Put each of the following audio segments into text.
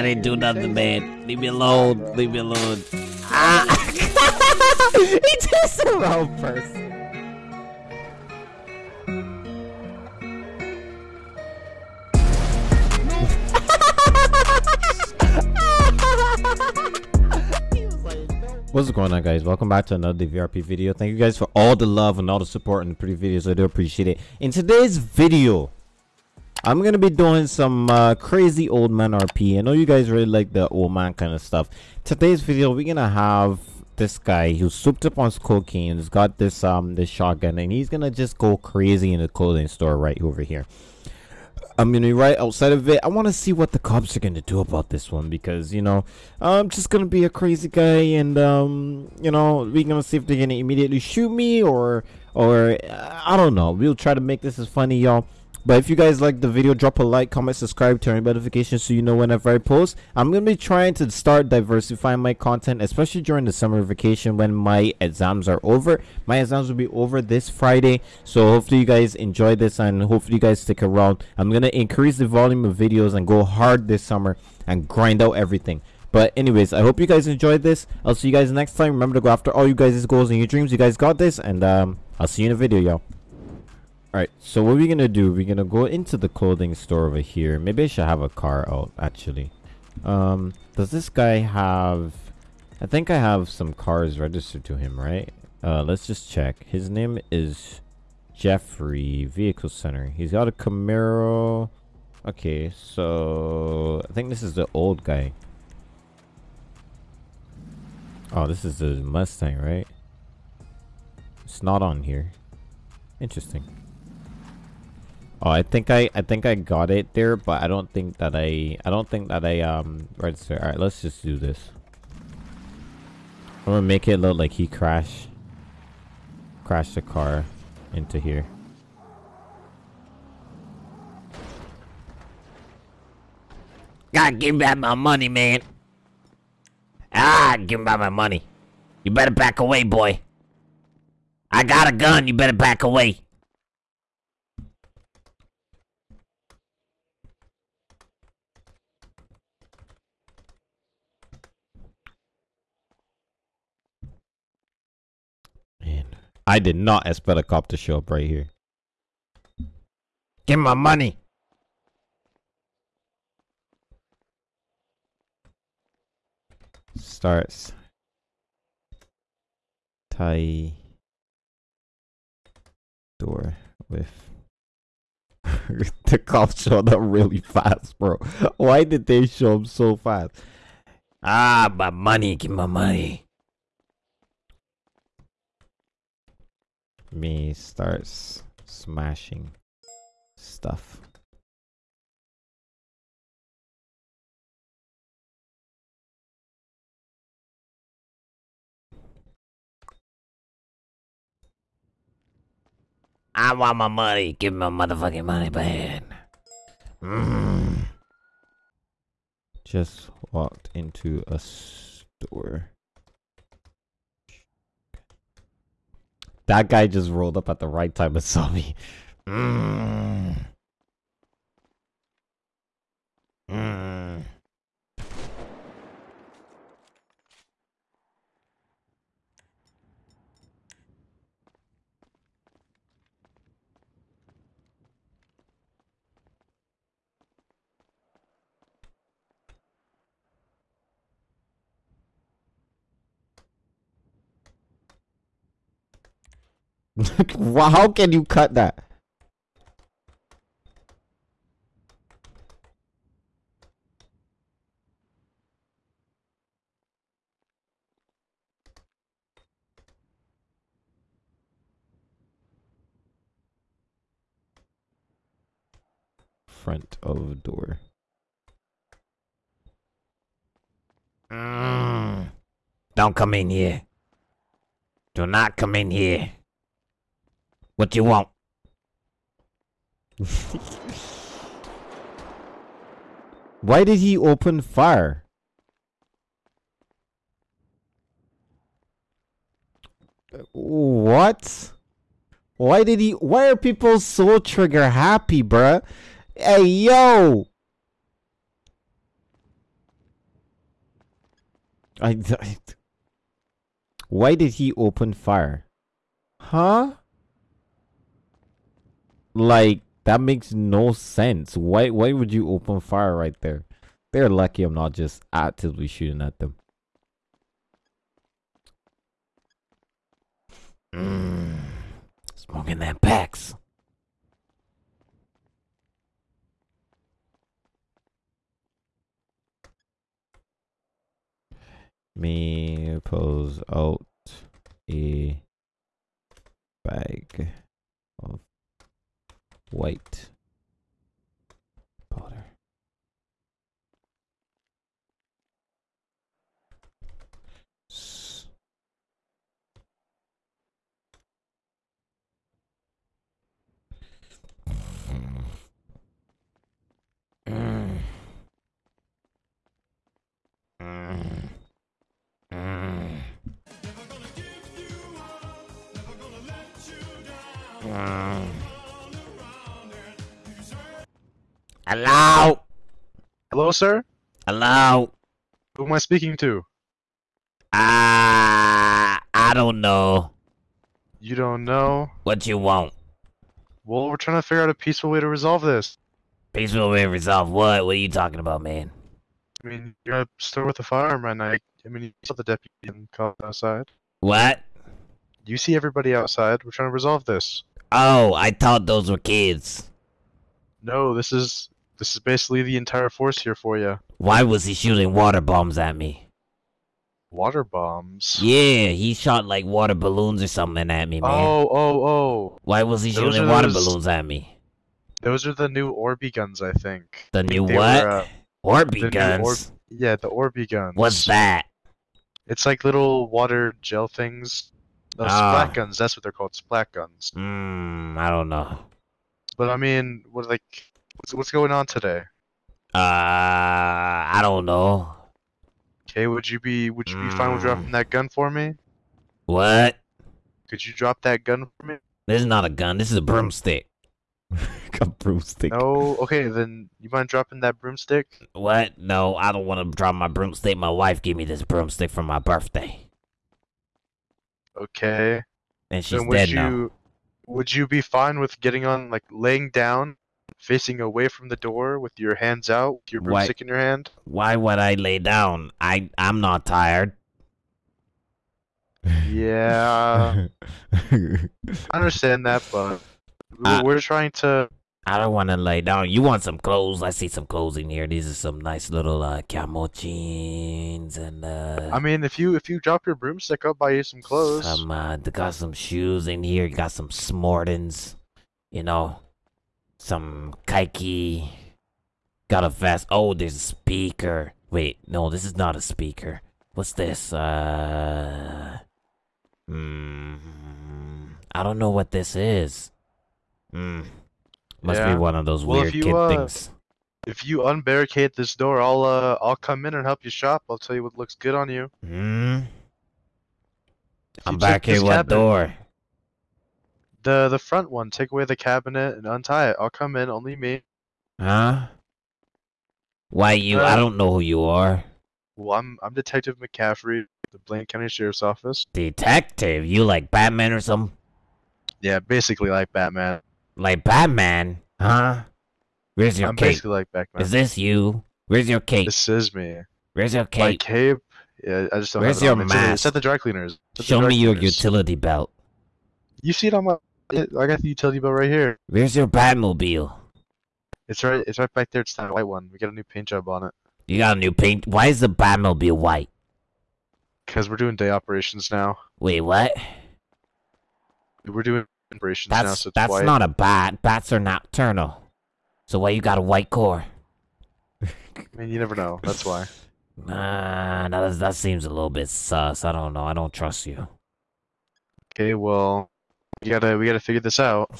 I didn't do nothing, man. Leave me alone. Leave me alone. Ah. he just a wrong person. What's going on guys? Welcome back to another VRP video. Thank you guys for all the love and all the support and the pretty videos. I do appreciate it. In today's video, I'm gonna be doing some uh, crazy old man RP. I know you guys really like the old man kind of stuff. Today's video, we're gonna have this guy who's souped up on cocaine. He's got this um this shotgun, and he's gonna just go crazy in the clothing store right over here. I'm gonna be right outside of it. I want to see what the cops are gonna do about this one because you know I'm just gonna be a crazy guy, and um you know we're gonna see if they're gonna immediately shoot me or or uh, I don't know. We'll try to make this as funny, y'all. But if you guys like the video, drop a like, comment, subscribe, turn on notifications so you know whenever I post. I'm going to be trying to start diversifying my content, especially during the summer vacation when my exams are over. My exams will be over this Friday. So hopefully you guys enjoy this and hopefully you guys stick around. I'm going to increase the volume of videos and go hard this summer and grind out everything. But anyways, I hope you guys enjoyed this. I'll see you guys next time. Remember to go after all you guys' goals and your dreams. You guys got this. And um, I'll see you in a video, y'all. Alright, so what we're gonna do, we're gonna go into the clothing store over here. Maybe I should have a car out, actually. Um, does this guy have... I think I have some cars registered to him, right? Uh, let's just check. His name is Jeffrey Vehicle Center. He's got a Camaro. Okay, so... I think this is the old guy. Oh, this is the Mustang, right? It's not on here. Interesting. Oh, I think I I think I got it there, but I don't think that I I don't think that I um register. All right, let's just do this. I'm gonna make it look like he crashed crashed the car into here. Gotta give back my money, man. Ah, give back my money. You better back away, boy. I got a gun. You better back away. I did not expect a cop to show up right here. Give my money. Starts. Tie door with the cops showed up really fast, bro. Why did they show up so fast? Ah, my money. Give my money. Me starts smashing stuff. I want my money. Give me my motherfucking money, man. Mm. Just walked into a store. That guy just rolled up at the right time and saw me. Mm. Mm. How can you cut that? Front of door. Mm. Don't come in here. Do not come in here. What do you want? Why did he open fire? What? Why did he? Why are people so trigger happy, bruh? Hey, yo! I, I. Why did he open fire? Huh? Like that makes no sense. Why? Why would you open fire right there? They're lucky I'm not just actively shooting at them. Mmm. Smoking that Pax. Me pulls out a bag of white powder. S-. Mmm. Mmm. Mmm. Hello? Hello, sir? Hello? Who am I speaking to? Ah, I don't know You don't know? what you want. Well, we're trying to figure out a peaceful way to resolve this. Peaceful way to resolve what? What are you talking about, man? I mean, you're at a store with a firearm right now. I mean, you saw the deputy and outside. What? You see everybody outside. We're trying to resolve this. Oh, I thought those were kids. No, this is this is basically the entire force here for you. Why was he shooting water bombs at me? Water bombs. Yeah, he shot like water balloons or something at me, man. Oh, oh, oh. Why was he those shooting water those- balloons at me? Those are the new Orby guns, I think. The new they what? were, uh, Orby guns. Yeah, the Orby guns. What's that? It's like little water gel things. No, Ah. splat guns. That's what they're called. Splat guns. Hmm, I don't know. But I mean, what like, what's, what's going on today? Uh, I don't know. Okay, would you be would you be fine with Mm. dropping that gun for me? What? Could you drop that gun for me? This is not a gun. This is a broomstick. a broomstick. No. Okay, then you mind dropping that broomstick? What? No, I don't want to drop my broomstick. My wife gave me this broomstick for my birthday, Okay. and she's then would dead you now. would you be fine with getting on like laying down, facing away from the door with your hands out, with your Why- broomstick in your hand? Why would I lay down? I I'm not tired. Yeah, I understand that, but Uh, we're trying to. I don't want to lay down. You want some clothes? I see some clothes in here. These are some nice little uh, camo jeans and uh. I mean, if you if you drop your broomstick, I'll buy you some clothes. Some uh, got some shoes in here. You got some Smortons, you know, some Kaiki. Got a fast. Oh, there's a speaker. Wait, no, this is not a speaker. What's this? Uh, hmm, I don't know what this is. Hmm, must Yeah. be one of those Well, weird you, kid uh, things. If you unbarricade this door, I'll uh I'll come in and help you shop. I'll tell you what looks good on you. Hmm. I'm back here. What cabinet- door? The the front one. Take away the cabinet and untie it. I'll come in. Only me. Huh? Why you? I Uh, don't know who you are. Well, I'm I'm Detective McCaffrey, the Blaine County Sheriff's Office. Detective? You like Batman or something? Yeah, basically like Batman. Like Batman? Huh? Where's your I'm cape? basically like Batman. Is this you? Where's your cape? This is me. Where's your cape? My cape? Yeah, I just don't Where's your me. It's at the- mask? at the dry cleaners. The Show dry me your utility belt. You see it on my. I got the utility belt right here. Where's your Batmobile? It's right. It's right back there. It's that white one. We got a new paint job on it. You got a new paint. Why is the Batmobile white? Cause we're doing day operations now. Wait, what? We're doing operations now, That's so it's that's white. not a bat. Bats are nocturnal. So why you got a white core? I mean, you never know. That's why. Nah, that, that seems a little bit sus. I don't know. I don't trust you. Okay, well, we gotta we gotta figure this out.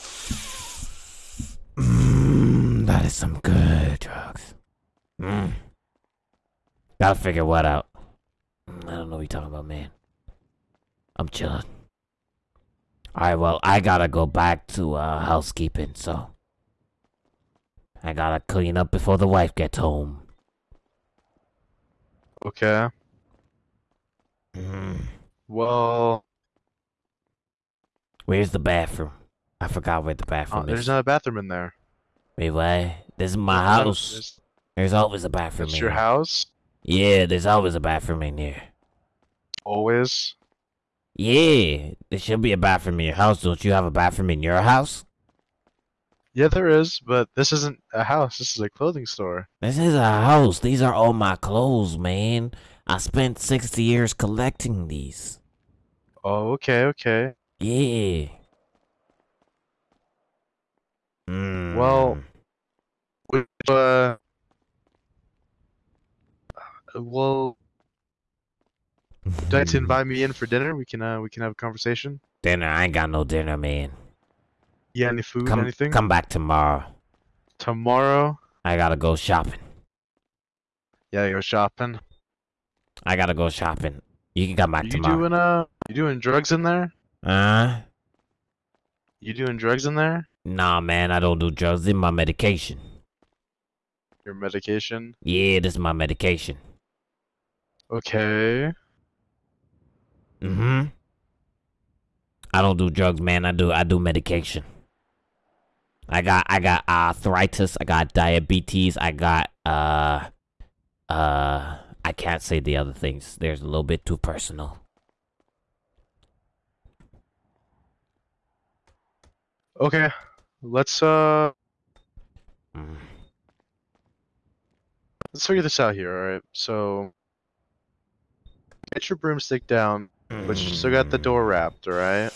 Mm, that is some good drugs. Mm. Gotta figure what out. Mm, I don't know what you're talking about, man. I'm chilling. Alright, well, I gotta go back to uh, housekeeping, so. I gotta clean up before the wife gets home. Okay. Well, Where's the bathroom? I forgot where the uh, is. there's not a bathroom in there. Wait, what? This is my There's house. there's- There's always a bathroom It's in your here. house? Yeah, there's always a bathroom in here. Always? Yeah, there should be a bathroom in your house. Don't you have a bathroom in your house? Yeah, there is, but this isn't a house. This is a clothing store. This is a house. These are all my clothes, man. I spent 60 years collecting these. Oh, okay, okay. Yeah. Mm. Well- Which, uh, well, you to invite me in for dinner? We can, uh, we can have a conversation. dinner. I ain't got no dinner, man. Yeah, any food, Come, anything? come back tomorrow. Tomorrow? I gotta go shopping. Yeah, go shopping. I gotta go shopping. You can come back You tomorrow. doing, uh, you doing drugs in there? Uh, You doing drugs in there? nah, man. I don't do drugs. This is my medication. Your medication? Yeah, this is my medication. Okay. Mm-hmm. I don't do drugs, man. I do I do medication. I got I got arthritis, I got diabetes, I got uh uh I can't say the other things. There's a little bit too personal. Okay. Let's, uh, Mm. let's figure this out here, alright? So, get your broomstick down, but you still got the door wrapped, alright?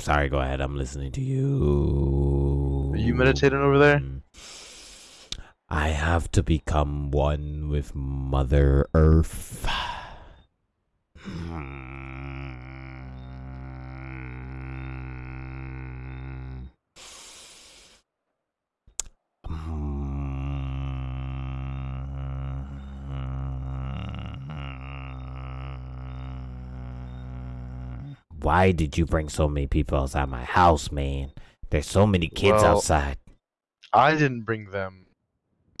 Sorry, go ahead. I'm listening to you. Are you meditating over there? I have to become one with Mother Earth. Why did you bring so many people outside my house, man? There's so many kids Well, outside. I didn't bring them.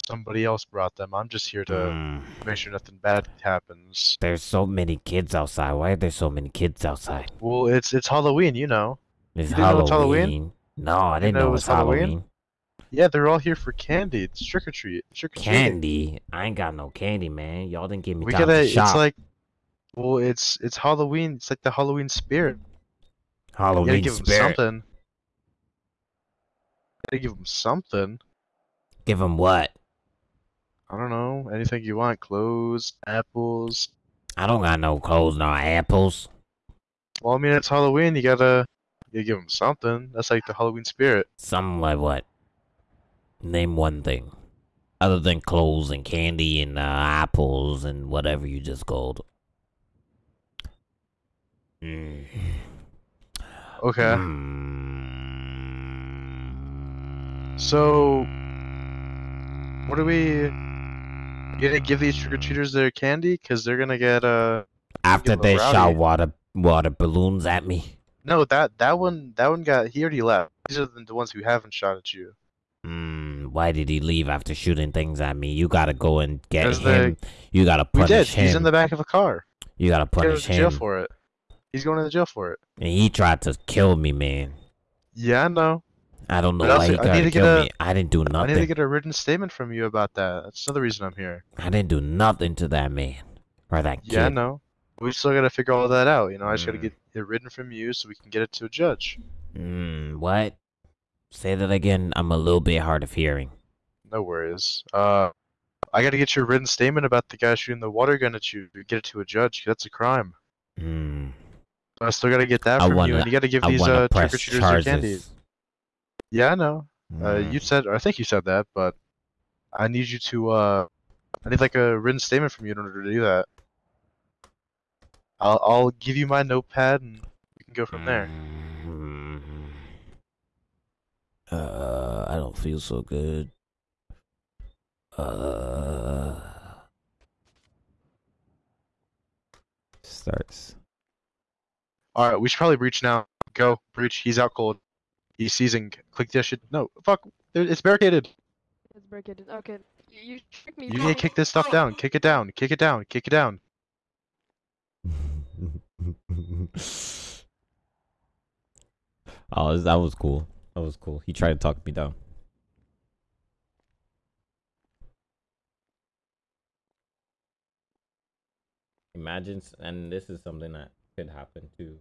Somebody else brought them. I'm just here to Mm. make sure nothing bad happens. There's so many kids outside. Why are there so many kids outside? Well, it's it's Halloween, you know. It's You didn't know it's Halloween. Halloween? No, I didn't know know, it was Halloween. Halloween? Yeah, they're all here for candy. It's trick or treat. Trick or treat. Candy? I ain't got no candy, man. Y'all didn't give me We time gotta. to shop. It's like, well, it's it's Halloween. It's like the Halloween spirit. You gotta Halloween give them spirit. something. Gotta give them something. Give them what? I don't know. Anything you want. Clothes, apples. I don't got no clothes, no apples. Well, I mean, it's Halloween. You gotta. You gotta give them something. That's like the Halloween spirit. Something like what? Name one thing. Other than clothes and candy and uh, apples and whatever you just called. Mm. Okay. Mm. So, what do we- You gonna give these trick or treaters their candy? Cause they're gonna get uh. After Get they little shot water water balloons at me. No, that that one that one got he already left. These are the ones who haven't shot at you. Mm, why did he leave after shooting things at me? You gotta go and get him. You gotta punish We did. He's in the back of a car. You gotta He's going punish to jail for it. He's going to the jail for it. And he tried to kill me, man. Yeah, I know. I don't know But why also, he I tried need to kill a- me. I didn't do nothing. I need to get a written statement from you about that. That's another reason I'm here. I didn't do nothing to that man or that kid. Yeah, know. We still got to figure all that out. You know, I just got to Mm. get it written from you so we can get it to a judge. Mm, what? Say that again. I'm a little bit hard of hearing. No worries. Uh, I got to get your written statement about the guy shooting the water gun at you. to Get it to a judge. That's a crime. Mm, I still got to get that I from wanna- you, and you got to give I these uh, trick or treaters their candy. Charges. Yeah, I know. Uh, Mm. you said, or I think you said that, but I need you to, uh, I need like a written statement from you in order to do that. I'll, I'll give you my notepad and we can go from there. Mm. Uh, I don't feel so good. Uh, Starts. All right, we should probably breach now. Go, breach. He's out cold. He's seizing. Click that shit. No, fuck. It's barricaded. It's to break it. Okay, you, you tricked me. You need to kick this stuff oh. down. Kick it down. Kick it down. Kick it down. oh, that was cool. That was cool. He tried to talk me down. Imagine, and this is something that could happen too.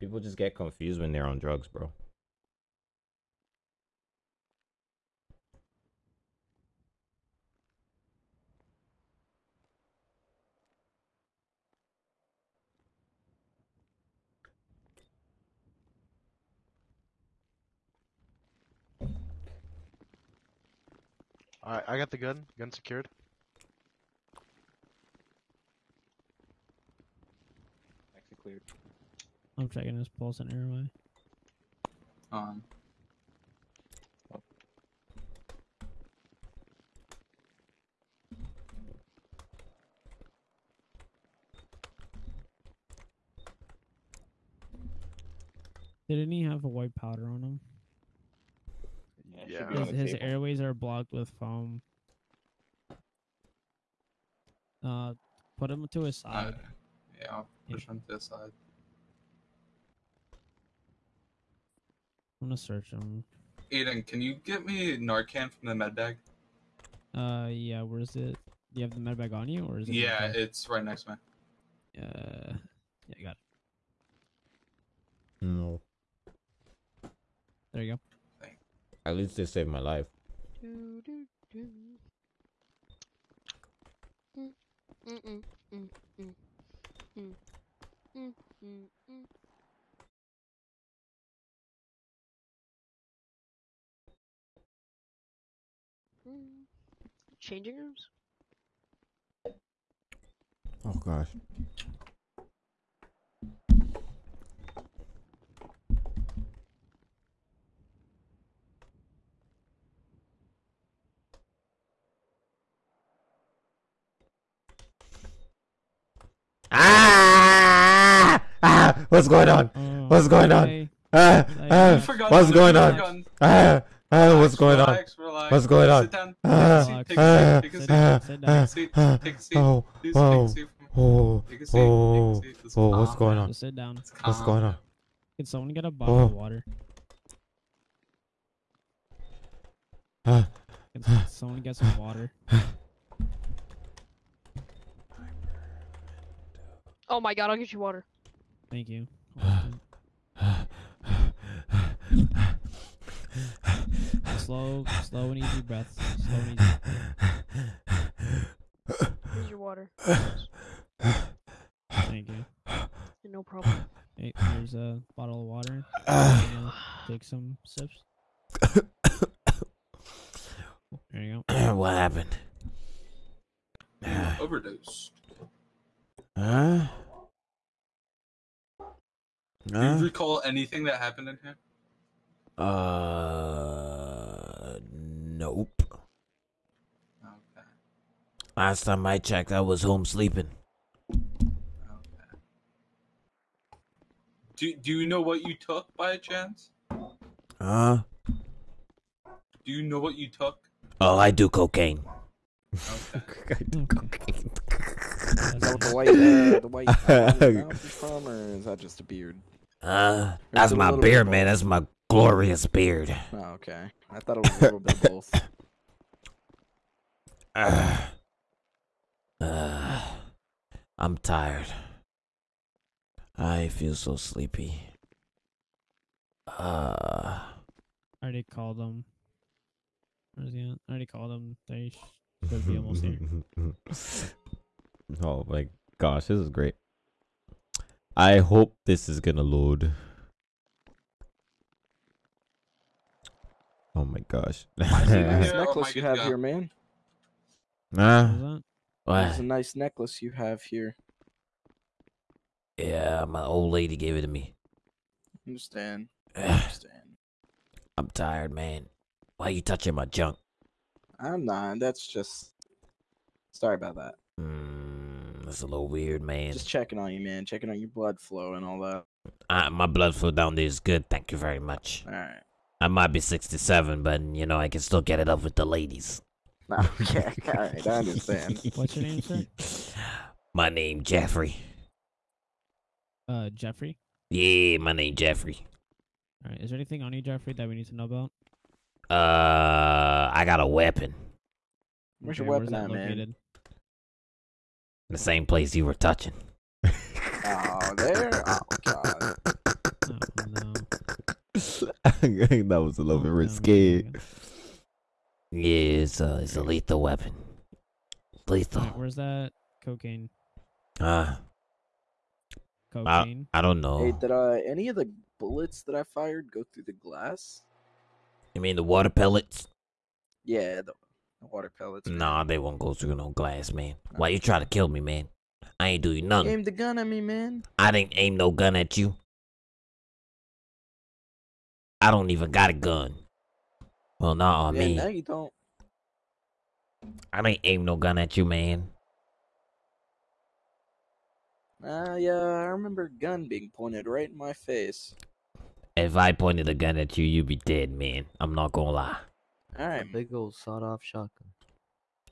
People just get confused when they're on drugs, bro. Alright, I got the gun. Gun secured. Exit cleared. I'm checking his pulse and airway. On. Um. Didn't he have a white powder on him? Yeah. it Yeah. should be on His, his airways are blocked with foam. Uh, put him to his Uh, side. yeah, I'll push him to his side. I'm gonna search him. Aiden, can you get me Narcan from the med bag? Uh, yeah. Where is it? Do you have the med bag on you, or is it? Yeah, car? it's right next to me. Uh, yeah, I got it. No. There you go. At least they saved my life. Changing rooms? Oh gosh. Ah! ah! What's going on? Oh, what's going on? Ah ah, ah, ah, what's going on? Ah, ah, what's going on? What's going on? Ah, ah, ah, ah, oh, oh, oh, oh, oh, what's going on? Sit down. What's going on? Can someone get a bottle of water? Ah. Can someone get some water? Oh my god, I'll get you water. Thank you. slow, slow and easy breaths. Slow and easy. Here's your water. Thank you. No problem. Hey, here's a bottle of water. Take some sips. There you go. what happened? You overdosed. Huh? Do Huh? you recall anything that happened in here? Uh, nope. Okay. Last time I checked, I was home sleeping. Okay. Do Do you know what you took by chance? Huh? Do you know what you took? Oh, I do cocaine. Okay. Okay. Is that what the white, uh, the white uh, on is from, or is that just a beard? Uh, that's is it a my beard, man. That's my glorious beard. Oh, okay. I thought it was a little bit both. Uh, uh, I'm tired. I feel so sleepy. Uh, I already called them. Where's he at? I already called them. They should be almost here. oh my gosh, this is great. I hope this is gonna load. Oh my gosh. I see Nice Yeah, oh necklace you have God. here, man. Ah, What was what? It's a nice necklace you have here. Yeah, my old lady gave it to me. Understand. Understand. I'm tired, man. Why are you touching my junk? I'm not. That's just. Sorry about that. Mm, that's a little weird, man. Just checking on you, man. Checking on your blood flow and all that. Uh, my blood flow down there is good. Thank you very much. All right. I might be 67, but you know I can still get it up with the ladies. Okay, alright, I understand. What's your name, sir? My name Jeffrey. Uh, Jeffrey. Yeah, my name Jeffrey. All right. Is there anything on you, Jeffrey, that we need to know about? Uh, I got a weapon. Where's your weapon that at, man? Located? The same place you were touching. Oh, there? Oh, God. Oh, no. that was a little Oh, bit no, risque. no, no. Yeah, it's a, it's a lethal weapon. Lethal. Alright, where's that cocaine? Uh, Cocaine. I don't know. Hey, did uh, any of the bullets that I fired go through the glass? You mean the water pellets? Yeah, the, the water pellets. man. Nah, they won't go through no glass, man. Why you try to kill me, man? I ain't do you nothing. Aim the gun at me, man. I didn't aim no gun at you. I don't even got a gun. Well, not on yeah, me. now you don't. I didn't aim no gun at you, man. Ah, yeah, I remember a gun being pointed right in my face. If I pointed a gun at you, you'd be dead, man. I'm not gonna lie. All A big old sawed-off shotgun.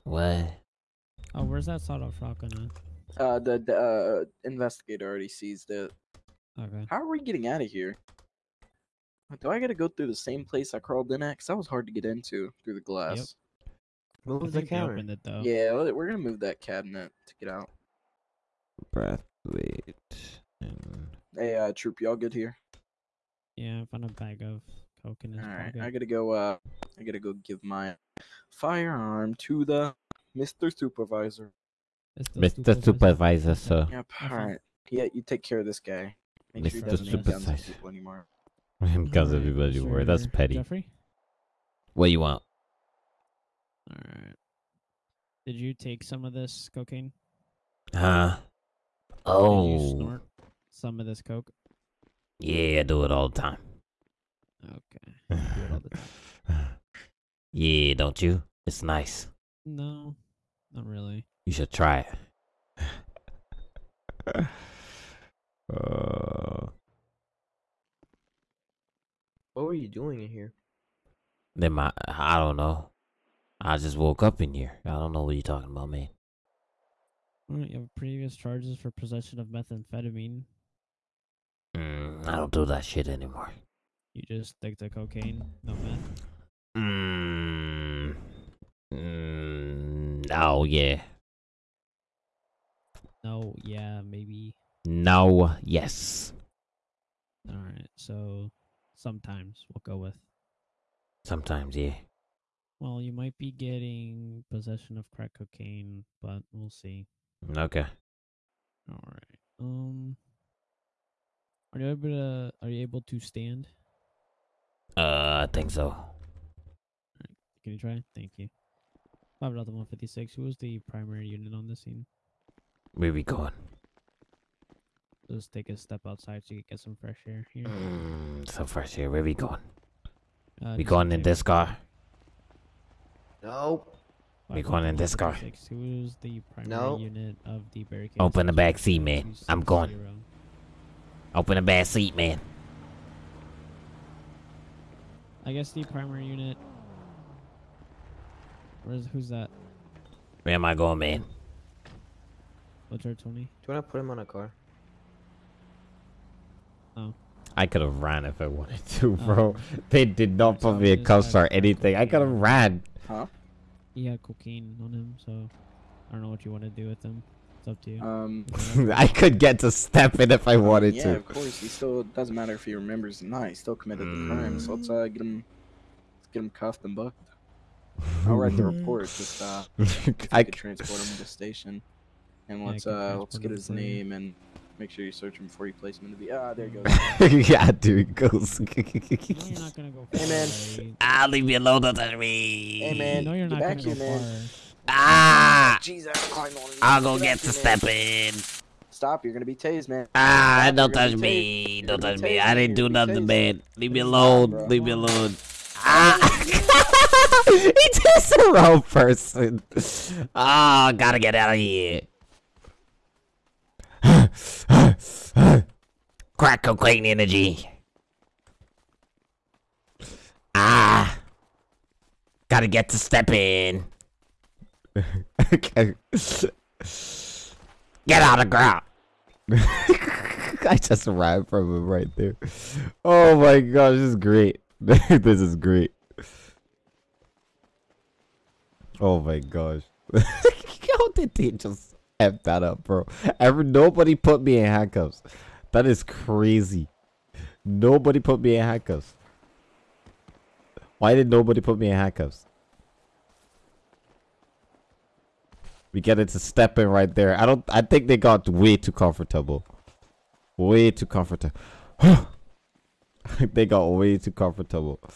What? Oh, where's that sawed-off shotgun at? uh, the, the uh, investigator already seized it. Okay. How are we getting out of here? Do I gotta go through the same place I crawled in at? Cause that was hard to get into through the glass. Move the think they counter. opened it though. Yeah, we're gonna move that cabinet to get out. Breath, wait. And Hey, uh, troop, y'all good here? Yeah, I found a bag of coke in his All right. I gotta go. Uh, I gotta go give my firearm to the Mr. Supervisor. It's the Mr. supervisor. Supervisor, sir. Yep. All right. Yeah, you take care of this guy. Make Mr. doesn't make guns on Supervisor. anymore. because Alright, everybody were. That's petty. Jeffrey. What do you want? All right. Did you take some of this cocaine? Huh? Did you Oh, snort some of this coke? yeah, I do it all the time. Okay. Do it all the time. Yeah, don't you? It's nice. No, not really. You should try it. uh, What were you doing in here? Then my, I don't know. I just woke up in here. I don't know what you're talking about, man. You have previous charges for possession of methamphetamine. Mm, I don't do that shit anymore. You just stick to cocaine, no meth. Mm, mm, oh yeah. No, yeah, maybe. No, yes. Alright, so sometimes we'll go with. Sometimes, yeah. Well, you might be getting possession of crack cocaine, but we'll see. Okay. All right. Um, are you able to are you able to stand? Uh, I think so. Can you try? Thank you. Five Delta one fifty six. Who was the primary unit on the scene? Where we going? Let's take a step outside so you can get some fresh air here. Mm, so first here, where we going? Uh, We going in this car? Nope. we going in this car? 156, Who was the primary No. unit of the barricade? Open the back seat, man. I'm going. Open the back seat, man. I guess the primary unit. Where's who's that? Where am I going, man? What's our Tony? Do you want to put him on a car? Oh. I could have ran if I wanted to, Oh. bro. They did not put me in just cuffs or anything. I could have ran. Huh? He had cocaine on him, so I don't know what you want to do with him. It's up to you. Um. I could get to step in if I wanted yeah, to. of course. He still doesn't matter if he remembers or not. He still committed the crime. So let's uh, get him, let's get him cuffed and booked. I'll write the report. Just uh, I could transport him to the station, and let's can uh, let's get his for name and make sure you search him before you place him into the. Ah, there he goes. yeah, dude, it goes. No, you're not gonna go far. Hey, man. right? Ah, leave me alone, don't touch me. Hey, man. No, you're get not back gonna here, go man. far. Ah, Jesus, climb on. I'll go Get get to here, step in. Stop! You're gonna be tased, man. Ah, Stop, don't touch me. Don't touch me. I didn't do nothing, man. Leave me alone. Leave me alone. Ah. It's just the wrong person. Ah, gotta get out of here. Crack cocaine energy. Ah. Gotta get to stepping. okay. Get out of ground. I just arrived from him right there. Oh my gosh, this is great. this is great. Oh my gosh. How did they just F that up, bro? Ever nobody put me in handcuffs. That is crazy. Nobody put me in handcuffs. Why did nobody put me in handcuffs? We get into stepping right there. I don't I think they got way too comfortable. Way too comfortable. they got way too comfortable.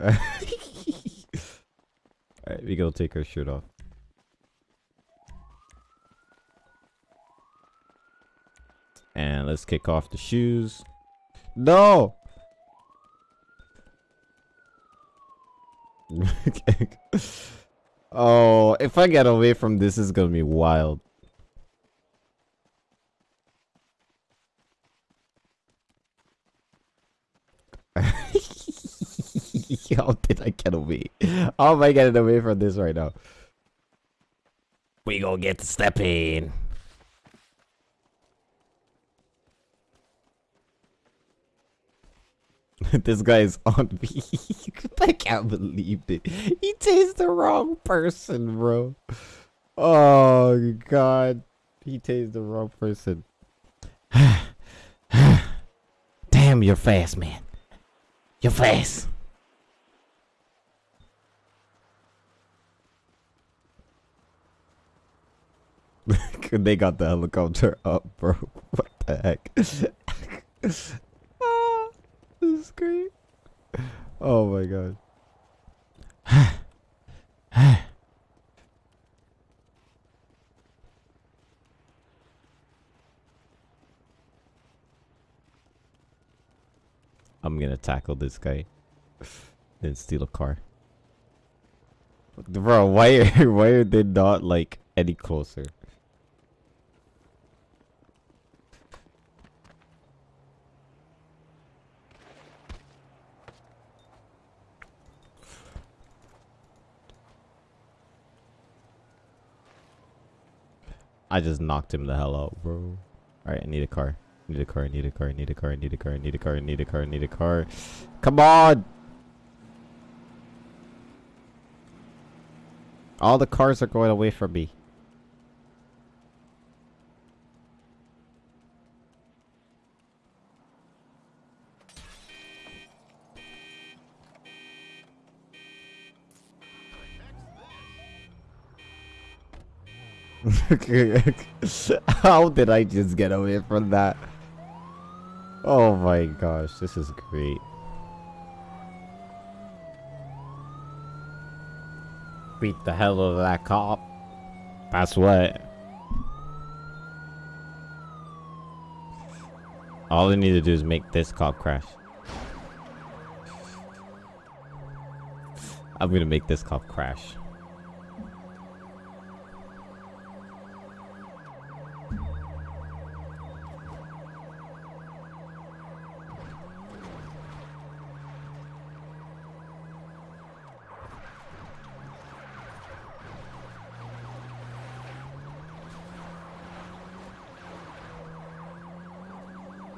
Alright, we gonna take our shirt off. And let's kick off the shoes. No! oh, if I get away from this, it's gonna be wild. How did I get away? How am I getting away from this right now? We gonna get to stepping. this guy is on me. I can't believe it. He tased the wrong person, bro. Oh god. He tased the wrong person. Damn, you're fast, man. You're fast. they got the helicopter up, bro. What the heck? ah, this is great. Oh my god. I'm gonna tackle this guy. and steal a car. Bro, why are why are they not like any closer? I just knocked him the hell out, bro. Alright, I need a car. I need a car, I need a car, I need a car, I need a car, I need a car, I need a car, I need a car. Come on! All the cars are going away from me. How did I just get away from that? Oh my gosh, this is great. Beat the hell out of that cop. That's what. All I need to do is make this cop crash. I'm gonna make this cop crash.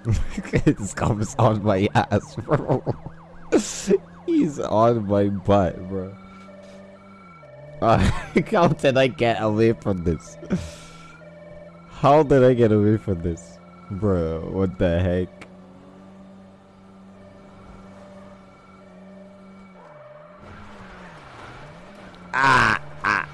this cop is on my ass, bro. He's on my butt, bro. Uh, how did I get away from this? How did I get away from this? Bro, what the heck? Ah, ah.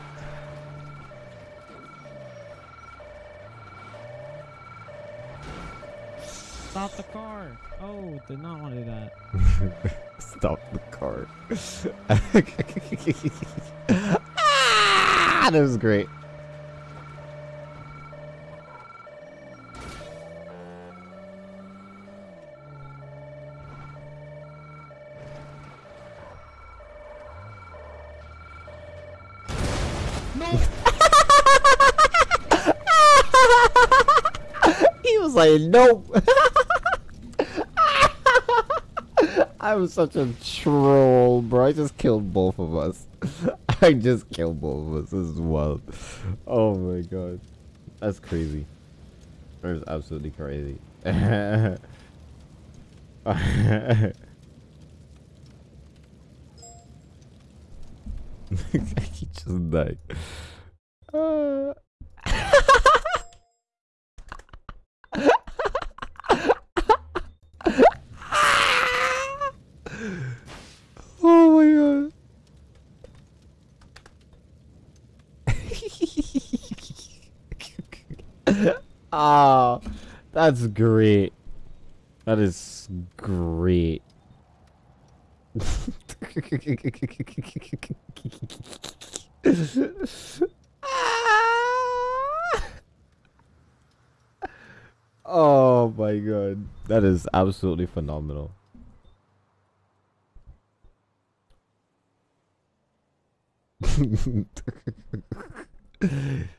Stop the car! Oh, did not want to do that. Stop the car. Ah, that was great. he was like, nope. I'm such a troll, bro. I just killed both of us. I just killed both of us. Is wild. Oh my god. That's crazy. That's absolutely crazy. he just died. Uh. oh my god. Ah, that's great. That is great. oh my god. That is absolutely phenomenal.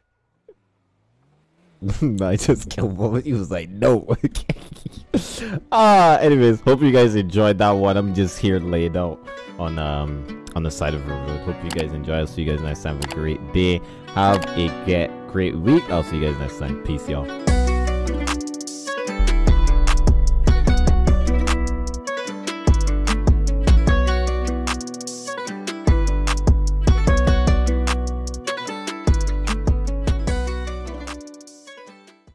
I just killed one. He was like, no. Ah, anyways, hope you guys enjoyed that one. I'm just here laid out on um on the side of the road. Hope you guys enjoy. I'll see you guys next time. Have a great day. Have a get great week. I'll see you guys next time. Peace, y'all.